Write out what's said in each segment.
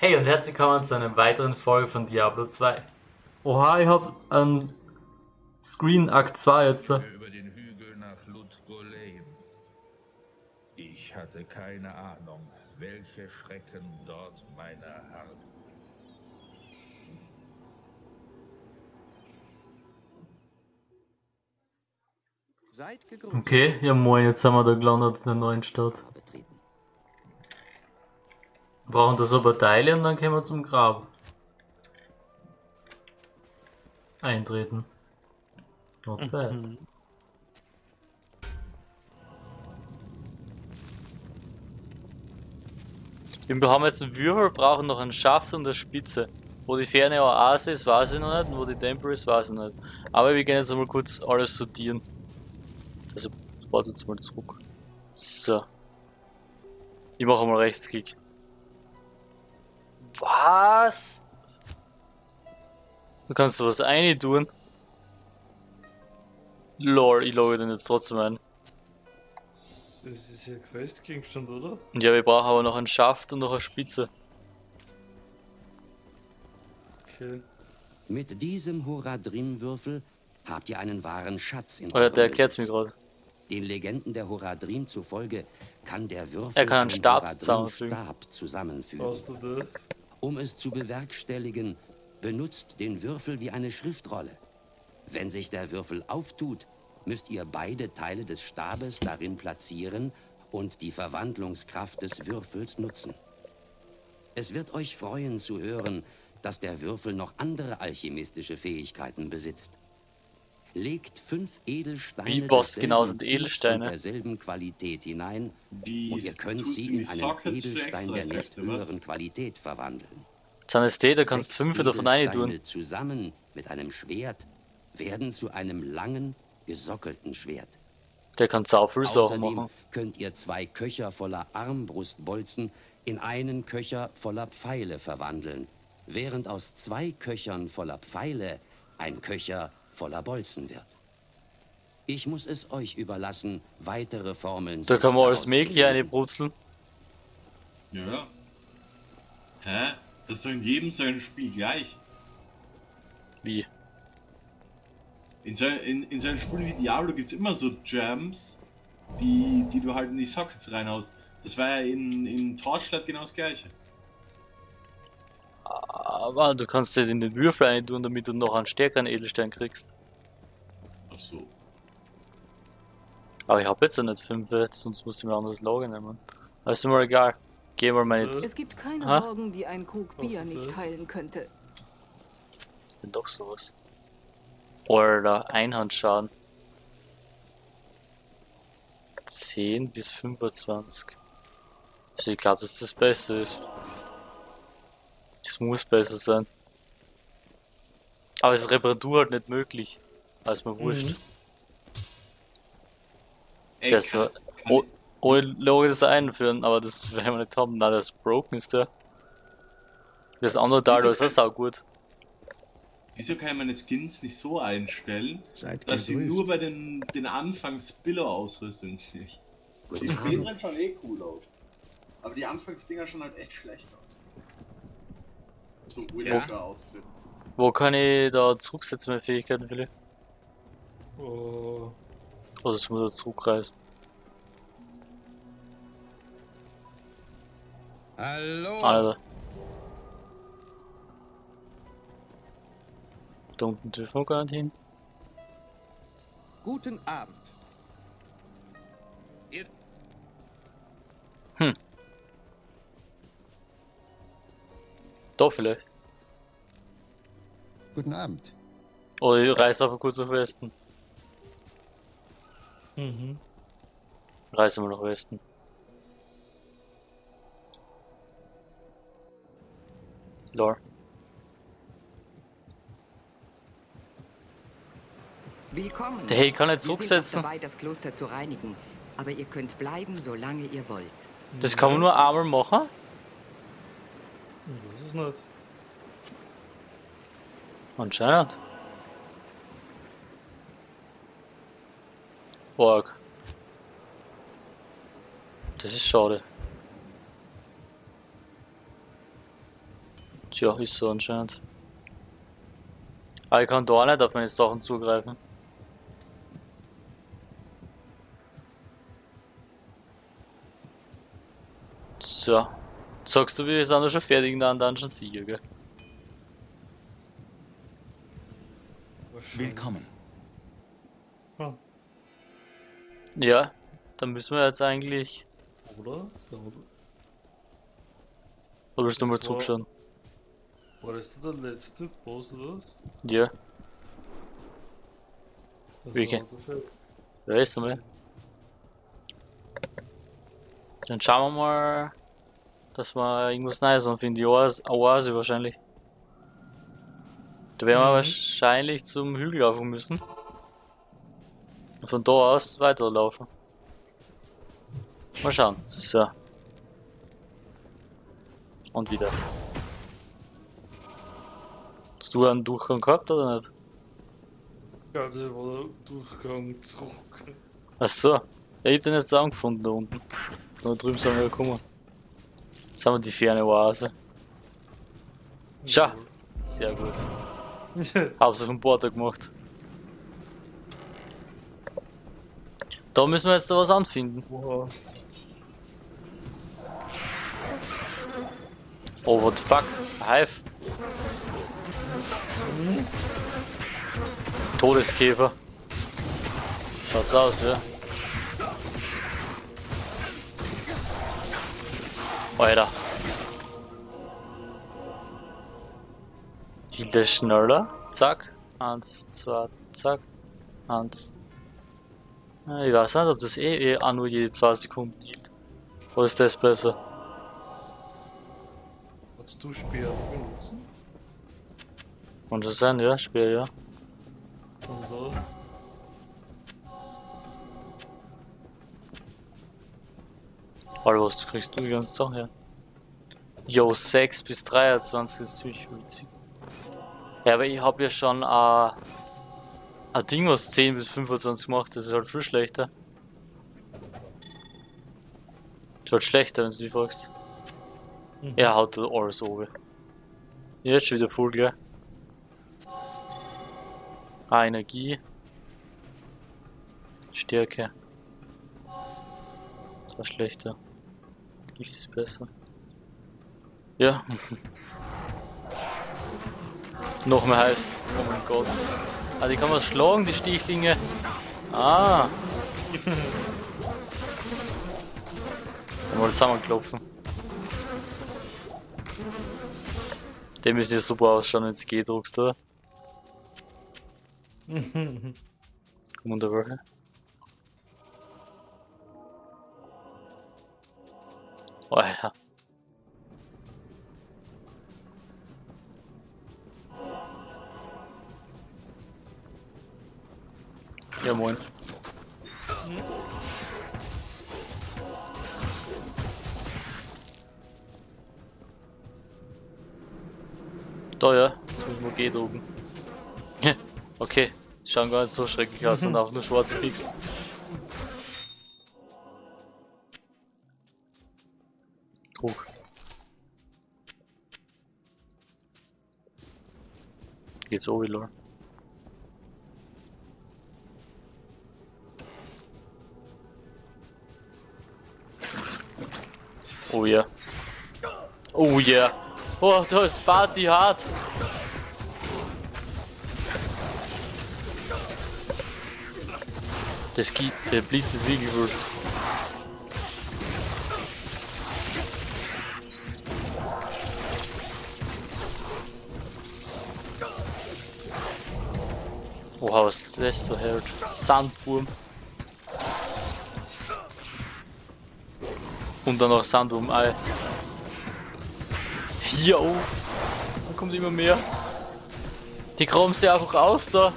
Hey und herzlich willkommen zu einer weiteren Folge von Diablo 2. Oha, ich hab einen Screen Akt 2 jetzt. da. über den Hügel nach Ludgolem. Ich hatte keine Ahnung, welche Schrecken dort meine harren. Okay, ja moin, jetzt haben wir da gelandet in der neuen Stadt. Betreten. Brauchen das aber Teile und dann können wir zum Grab. Eintreten. Not bad. Wir haben jetzt einen Würfel, brauchen noch einen Schaft und eine Spitze. Wo die ferne Oase ist, weiß ich noch nicht, und wo die Temple ist, weiß ich nicht. Aber wir gehen jetzt einmal kurz alles sortieren. Also, warte jetzt mal zurück. So. Ich mache mal Rechtsklick. Was? Du kannst du was rein tun. Lol, ich logge den jetzt trotzdem ein. Das ist ja Questgegenstand, oder? Ja, wir brauchen aber noch einen Schaft und noch eine Spitze. Okay. Mit diesem Horadrim-Würfel habt ihr einen wahren Schatz in Oh ja, der erklärt's mir Besitz. gerade. Den Legenden der Horadrim zufolge kann der Würfel Er kann einen Stab zusammenfügen. Stab zusammenfügen. Brauchst du das? Um es zu bewerkstelligen, benutzt den Würfel wie eine Schriftrolle. Wenn sich der Würfel auftut, müsst ihr beide Teile des Stabes darin platzieren und die Verwandlungskraft des Würfels nutzen. Es wird euch freuen zu hören, dass der Würfel noch andere alchemistische Fähigkeiten besitzt. Legt fünf Edelsteine desselben genau sind Edelsteine? derselben Qualität hinein Die und ihr könnt sie in einen Edelstein der nicht höheren Qualität verwandeln. Zanesté, da kannst fünf davon Edelsteine tun. zusammen mit einem Schwert werden zu einem langen, gesockelten Schwert. Der kann sau viel Sachen Außerdem machen. könnt ihr zwei Köcher voller Armbrustbolzen in einen Köcher voller Pfeile verwandeln, während aus zwei Köchern voller Pfeile ein Köcher voller Bolzen wird. Ich muss es euch überlassen, weitere Formeln Da kann man alles mögliche zu reinbrutzeln. Ja. Hä? Das ist doch in jedem so ein Spiel gleich. Wie? In so, in, in so einem Spiel wie Diablo gibt es immer so Gems, die, die du halt in die Sockets reinhaust. Das war ja in, in Torchlight genau das gleiche. Aber du kannst das in den Würfel rein tun, damit du noch einen stärkeren Edelstein kriegst. Ach so. Aber ich habe jetzt ja nicht fünf, sonst muss ich mir ein anderes Lager nehmen. Aber ist mir egal. Gehen wir mal jetzt. Es gibt keine Ha? Sorgen, die ein Krug Bier nicht heilen könnte. bin doch sowas. Oder Einhandschaden. 10 bis 25. Also ich glaube, dass das besser ist. Das muss besser sein. Aber es ist Reparatur halt nicht möglich. Also mir wurscht. Mhm. Ey, Das kann- war- kann- Oh, ohne Logik das einführen, aber das werden wir nicht haben. Nein, das Broken ist der. Das andere Teil da ist auch sau gut. Wieso kann ich meine Skins nicht so einstellen, Seid dass sie nur bei den, den Anfangs-Billo-Ausrüstungen nicht? Guten Die Abend. späteren schon eh cool aus. Aber die Anfangsdinger schon halt echt schlecht aus. So Witcher-Outfit. Wo kann ich da zurücksetzen, meine Fähigkeiten, Willi? Oh, Oder sollen wir da zurückreisen? Hallo. Alter. Da unten dürfen wir gar nicht hin. Guten Abend. Da vielleicht. Guten Abend. Oder ich reise einfach kurz nach Westen. mhm. Reise mal nach Westen. Lol. Willkommen. Der Hey kann nicht Wir zurücksetzen. dabei, das Kloster zu reinigen. Aber ihr könnt bleiben, solange ihr wollt. Das kann man nur einmal machen? Ich weiß es nicht. Anscheinend. Org. Das ist schade. Tja, ist so anscheinend. Aber ich kann da nicht auf meine Sachen zugreifen. So. Sagst du, wir sind ja schon fertig in der Dungeon Sieger, gell? Willkommen. Ja, dann müssen wir jetzt eigentlich. Oder? So, oder? Oder willst du mal zurückschauen? War das der letzte Boss oder was? Ja, wer ist einmal? Dann schauen wir mal, dass wir irgendwas Neues anfinden. Die Oase, Oase wahrscheinlich. Da werden wir Mhm. wahrscheinlich zum Hügel laufen müssen. Und von da aus weiterlaufen. Mal schauen. So. Und wieder. Hast du einen Durchgang gehabt oder nicht? Ja, der war der Durchgang zurück. Achso. Ja, ich hab den jetzt auch gefunden da unten. Da drüben sind wir gekommen. Jetzt haben wir die ferne Oase. Schau. Sehr gut. Hab's auf dem Porter gemacht. Da müssen wir jetzt da was anfinden. Wow. Oh, what the fuck? Hive. Todeskäfer. Schaut's aus, ja. Alter. Hielt er schneller? Zack. Eins, zwei, zack. Eins. Ich weiß nicht, ob das eh, eh auch nur jede zwei Sekunden hielt. Oder ist das besser? Hast du Speer benutzen? Kann schon sein, ja, Speer, ja. Oder? Alter, was kriegst du die ganze Sache her? Jo, 6 bis 23 ist ziemlich witzig. Ja, aber ich hab ja schon äh, ein Ding, was 10 bis 25 macht, das ist halt viel schlechter. Das ist halt schlechter, wenn du dich fragst. Mhm. Er haut alles oben. Jetzt schon wieder voll, gell? Ah, Energie. Stärke. Das war schlechter. Gift ist besser. Ja. Noch mehr Hives. Oh mein Gott. Ah, die kann man schlagen, die Stichlinge. Ah. Dann mal zusammenklopfen. Der müsste ja super ausschauen, wenn es G druckst, oder? Wunderbar. Alter. Ja moin. Da ja, jetzt müssen wir G drucken. okay, schauen gar nicht so schrecklich aus und auch nur schwarze Pixel. Druck. Geht's oben, lol. Oh ja. Oh ja. Oh, da ist Party hart. Das geht, der Blitz ist wirklich gut. Oha, was das so hält? Sandwurm. Und dann noch Sandwurm-Ei. Jo! Da kommt immer mehr. Die graben sie einfach aus da.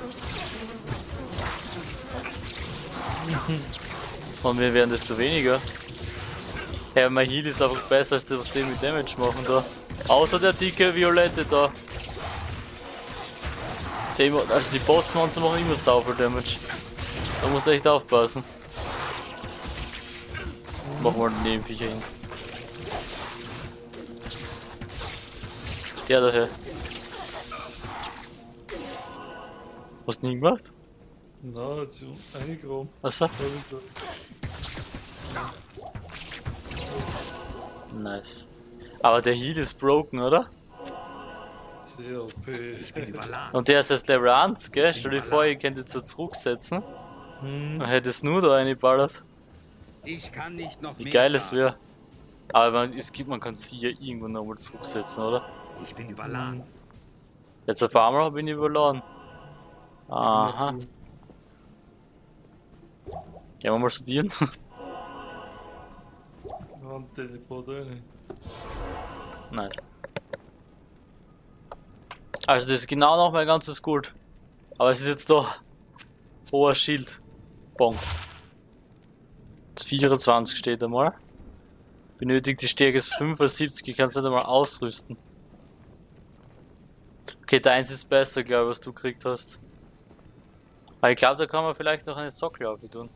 Und wir werden desto weniger. Ja, mein Heal ist einfach besser als das, was die mit Damage machen da. Außer der dicke Violette da. Die, also die Bossmonster machen immer sauber Damage. Da musst du echt aufpassen. Machen wir den Nebenviecher hin. Der daher. Hast du nie gemacht? Na, jetzt so eingegraben. Achso? Nice. Aber der Heal ist broken, oder? Ich bin. Und der ist jetzt Level 1, gell? Stell dir vor, ihr könnt jetzt so zurücksetzen. Hm. Dann hätte es nur da reingeballert. Ich kann nicht noch Wie geil es wäre. Aber man, es gibt, man kann sie ja irgendwann nochmal zurücksetzen, oder? Ich bin überladen. Jetzt auf einmal bin ich überladen. Aha. Gehen wir mal studieren. Hand Teleport rein. nice. Also das ist genau noch mein ganzes Gold. Aber es ist jetzt da. Hoher Schild. Bong. Das 24 steht einmal. Benötigt die Stärke ist 75, ich kann es nicht einmal ausrüsten. Okay, deins ist besser, glaube ich, was du gekriegt hast. Aber ich glaube, da kann man vielleicht noch eine Sockel auf tun.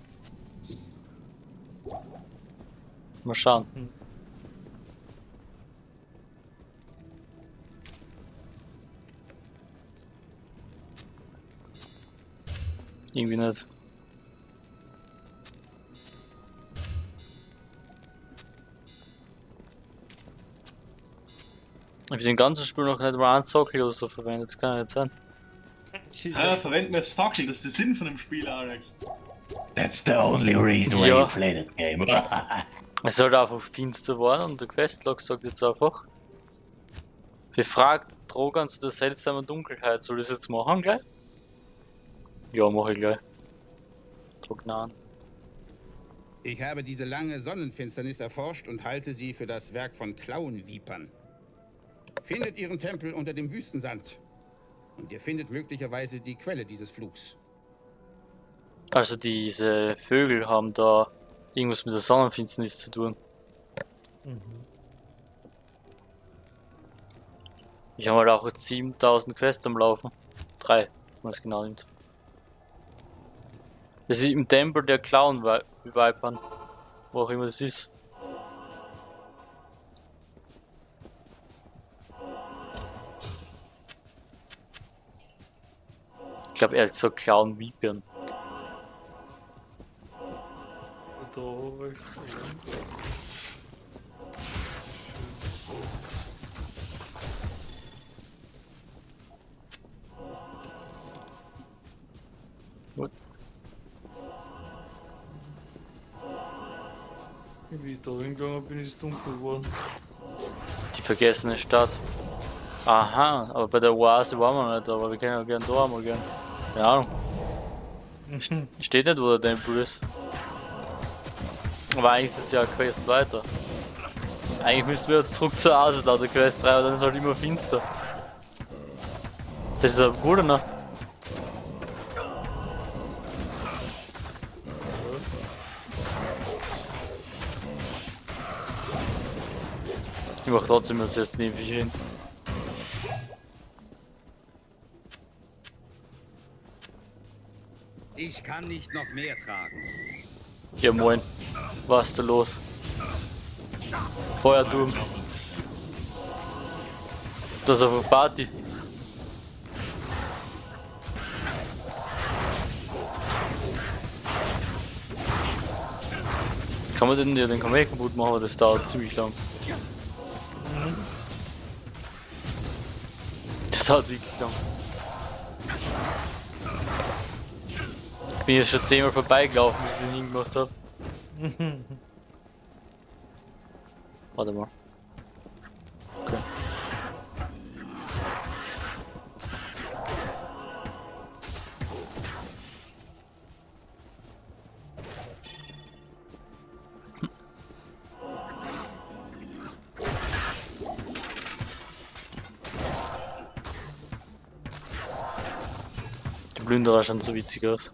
Mal schauen. Hm. Irgendwie nicht. Ich hab den ganzen Spiel noch nicht mal einen Sockel oder so verwendet, das kann ja nicht sein. Hä, verwenden wir Stockel, das ist der Sinn von dem Spiel, Alex. That's the only reason why Ja. you play that game. Es sollte einfach finster werden und der Questlog sagt jetzt einfach. Befragt Drogan zu der seltsamen Dunkelheit. Soll ich das jetzt machen gleich? Ja, mach ich gleich. Drognan. Ich habe diese lange Sonnenfinsternis erforscht und halte sie für das Werk von Klauenvipern. Findet ihren Tempel unter dem Wüstensand. Und ihr findet möglicherweise die Quelle dieses Flugs. Also diese Vögel haben da irgendwas mit der Sonnenfinsternis zu tun. Mhm. Ich habe halt auch jetzt 7000 Quests am Laufen. Drei, wenn man es genau nimmt. Das ist im Tempel der Clown-Vipern. Wo auch immer das ist. Ich glaube, er hat. Da rechts oben. Gut. Wie ich da hingegangen bin, ist es dunkel geworden. Die vergessene Stadt. Aha, aber bei der Oase waren wir nicht, aber wir können ja gerne da einmal gehen. Keine Ahnung. Steht nicht, wo der Tempel ist. Aber eigentlich ist es ja Quest weiter. Eigentlich müssen wir zurück zur Oase da, der Quest 3, aber dann ist halt immer finster. Das ist aber gut, ne? Ich mach trotzdem jetzt neben mich hin. Kann nicht noch mehr tragen. Ja moin. Was ist da los? Feuerturm. Das ist auf eine Party. Kann man den, ja, den kann kaputt machen, aber das dauert ziemlich lang. Das dauert wirklich lang. Ich bin jetzt schon zehnmal vorbeigelaufen, bis ich den hingemacht habe. Warte mal. Okay. Plünderer schauen so witzig aus.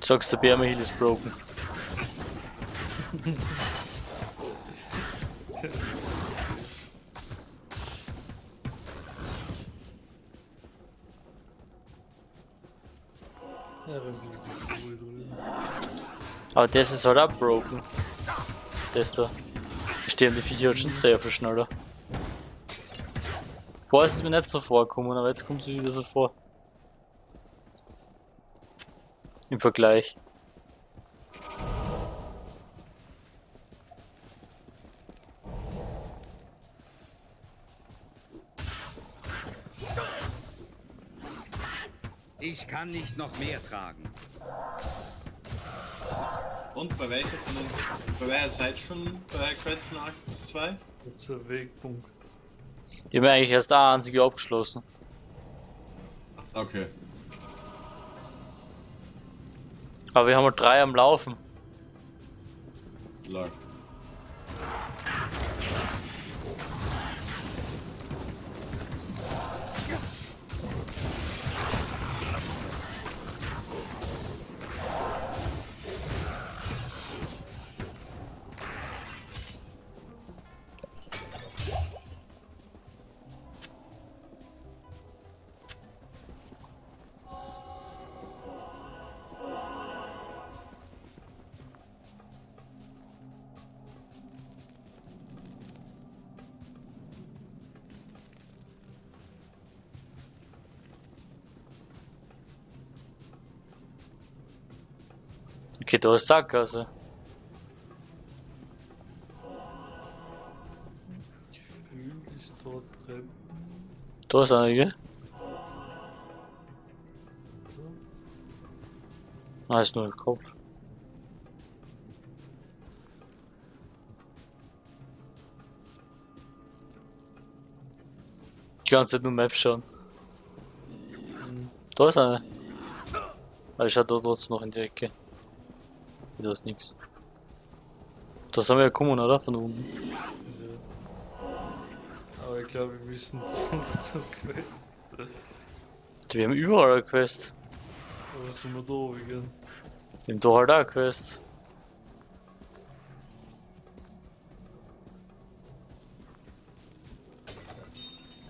Sagst der Bärme Heal ist broken. Ja, wenn die die sowieso nicht. Aber das ist halt auch broken. Da stehen die Viecher schon sehr viel schneller. Vorher ist es mir nicht so vorgekommen, aber jetzt kommt es mir wieder so vor. Im Vergleich. Ich kann nicht noch mehr tragen. Und bei welcher von uns, bei welcher seid schon bei Quest von Akt 2? Kurzer Wegpunkt. Ich habe eigentlich erst eine einzige abgeschlossen. Okay. Aber wir haben halt drei am Laufen. Lol. Da ist Sackgasse. Ist da ist eine, gell? Ah, ist nur im Kopf. Die ganze Zeit nur Map schauen. Da ist eine. Aber ich schau da trotzdem noch in die Ecke. Da ist nix. Da sind wir ja gekommen, oder? Von unten. Ja. Aber ich glaube, wir müssen zum, zum Quest. Wir haben überall eine Quest. Aber sind wir da oben? Wir haben da halt auch eine Quest.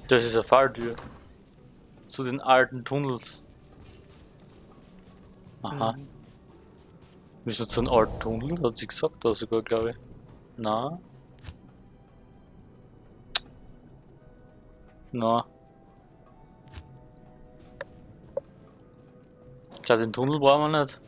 Das ist eine Falltür. Zu den alten Tunnels. Aha. Mhm. Müssen zu einem alten Tunnel? Hat sie gesagt da sogar, glaube ich. Na. Na. Ich glaube, den Tunnel brauchen wir nicht.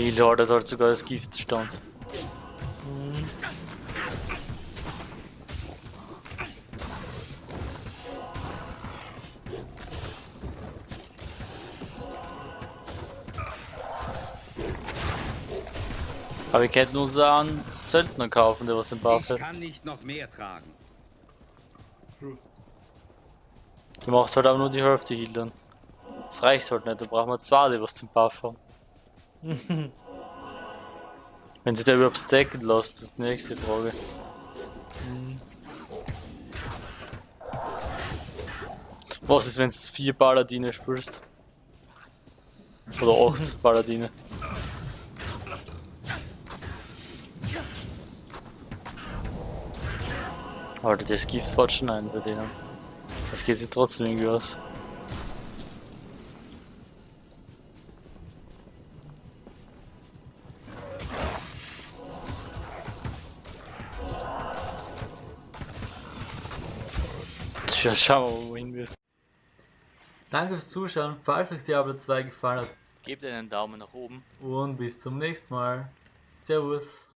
Die Lorde dort sogar das Gift stand. Aber wir könnten uns einen Söldner kaufen, der was im Buff Ich hat. kann nicht noch mehr tragen. Die macht halt aber nur die Hälfte Heal dann. Das reicht halt nicht, da brauchen wir zwei, die was zum Buff haben. Wenn sich der überhaupt stacken lässt, das ist die nächste Frage. Was ist, wenn du vier Paladine spielst? Oder acht Paladine? Alter, das Gift fährt schon ein bei denen. Das geht sich trotzdem irgendwie aus. Tja, schauen wir mal, wohin wir. Danke fürs Zuschauen, falls euch Diablo 2 gefallen hat Gebt einen Daumen nach oben. und bis zum nächsten Mal. Servus.